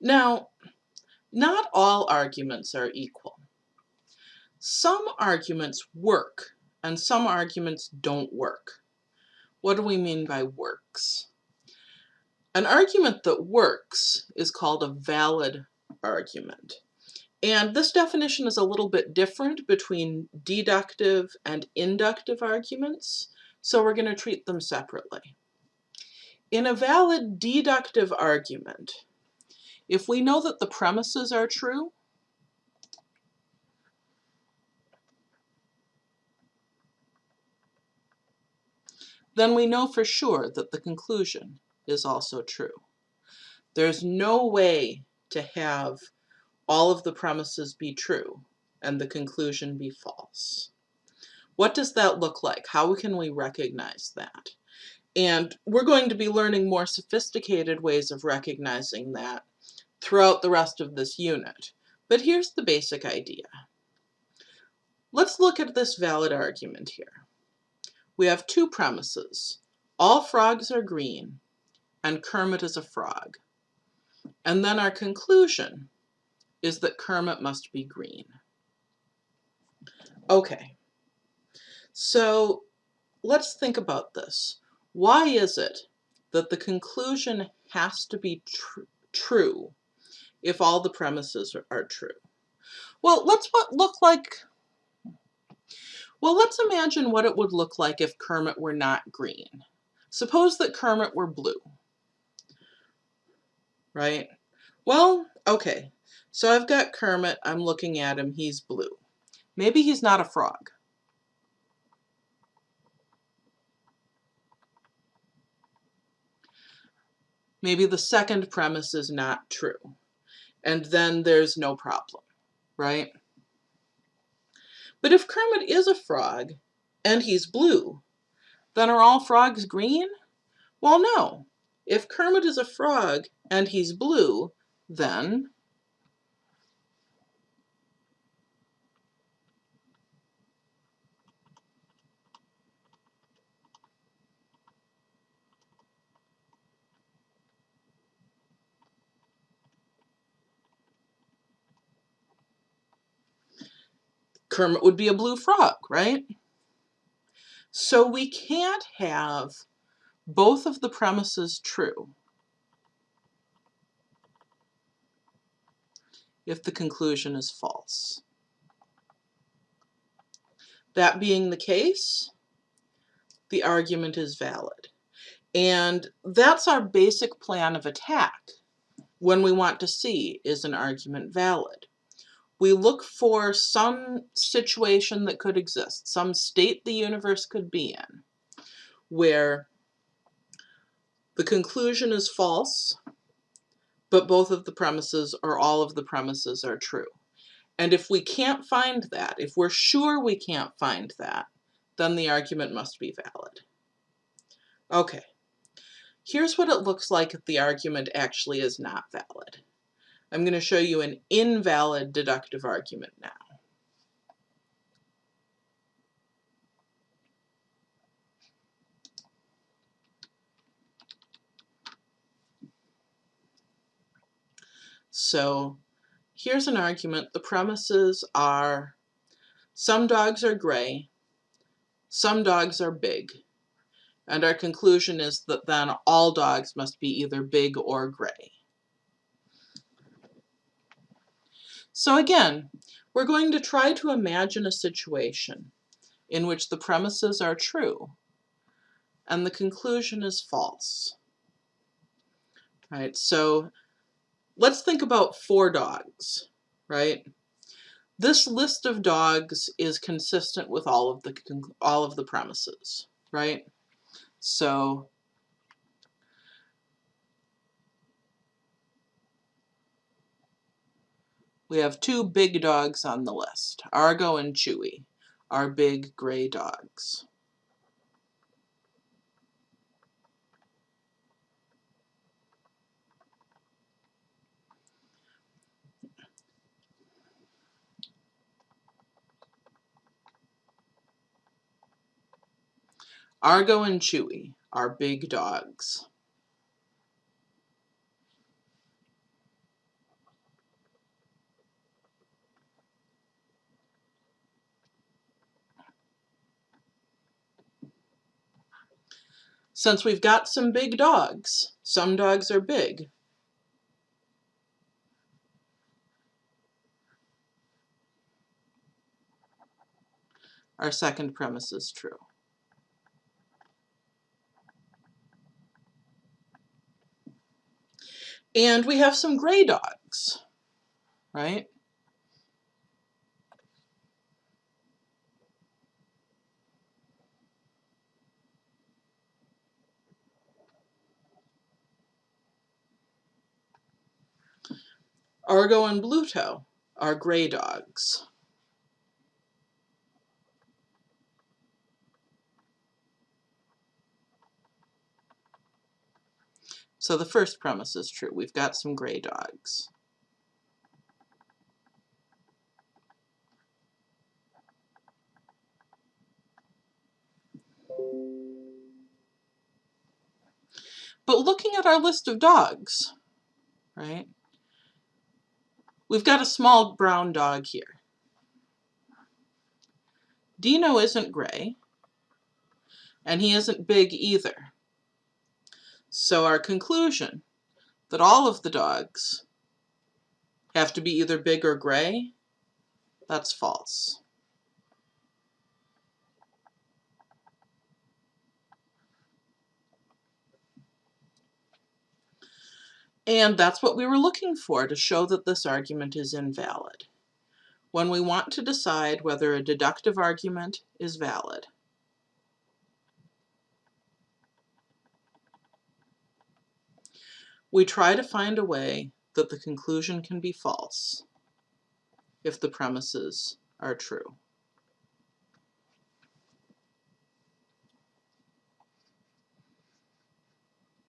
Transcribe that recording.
Now, not all arguments are equal. Some arguments work and some arguments don't work. What do we mean by works? An argument that works is called a valid argument. And this definition is a little bit different between deductive and inductive arguments, so we're going to treat them separately. In a valid deductive argument, if we know that the premises are true, then we know for sure that the conclusion is also true. There's no way to have all of the premises be true and the conclusion be false. What does that look like? How can we recognize that? And we're going to be learning more sophisticated ways of recognizing that throughout the rest of this unit. But here's the basic idea. Let's look at this valid argument here. We have two premises. All frogs are green and Kermit is a frog. And then our conclusion is that Kermit must be green. Okay, so let's think about this. Why is it that the conclusion has to be tr true if all the premises are, are true? Well, let's what look like well, let's imagine what it would look like if Kermit were not green. Suppose that Kermit were blue. Right? Well, okay. So I've got Kermit, I'm looking at him, he's blue. Maybe he's not a frog. Maybe the second premise is not true. And then there's no problem, right? But if Kermit is a frog and he's blue, then are all frogs green? Well, no. If Kermit is a frog and he's blue, then Kermit would be a blue frog, right? So we can't have both of the premises true if the conclusion is false. That being the case, the argument is valid. And that's our basic plan of attack when we want to see is an argument valid we look for some situation that could exist, some state the universe could be in, where the conclusion is false, but both of the premises or all of the premises are true. And if we can't find that, if we're sure we can't find that, then the argument must be valid. Okay, here's what it looks like if the argument actually is not valid. I'm going to show you an invalid deductive argument now. So here's an argument. The premises are some dogs are gray, some dogs are big, and our conclusion is that then all dogs must be either big or gray. So again, we're going to try to imagine a situation in which the premises are true and the conclusion is false. Right, so let's think about four dogs, right? This list of dogs is consistent with all of the all of the premises, right? So We have two big dogs on the list, Argo and Chewy, our big gray dogs. Argo and Chewy, our big dogs. Since we've got some big dogs, some dogs are big, our second premise is true. And we have some gray dogs, right? Argo and Bluto are gray dogs. So the first premise is true. We've got some gray dogs. But looking at our list of dogs, right, we've got a small brown dog here. Dino isn't gray, and he isn't big either. So our conclusion that all of the dogs have to be either big or gray, that's false. And that's what we were looking for to show that this argument is invalid. When we want to decide whether a deductive argument is valid, We try to find a way that the conclusion can be false if the premises are true.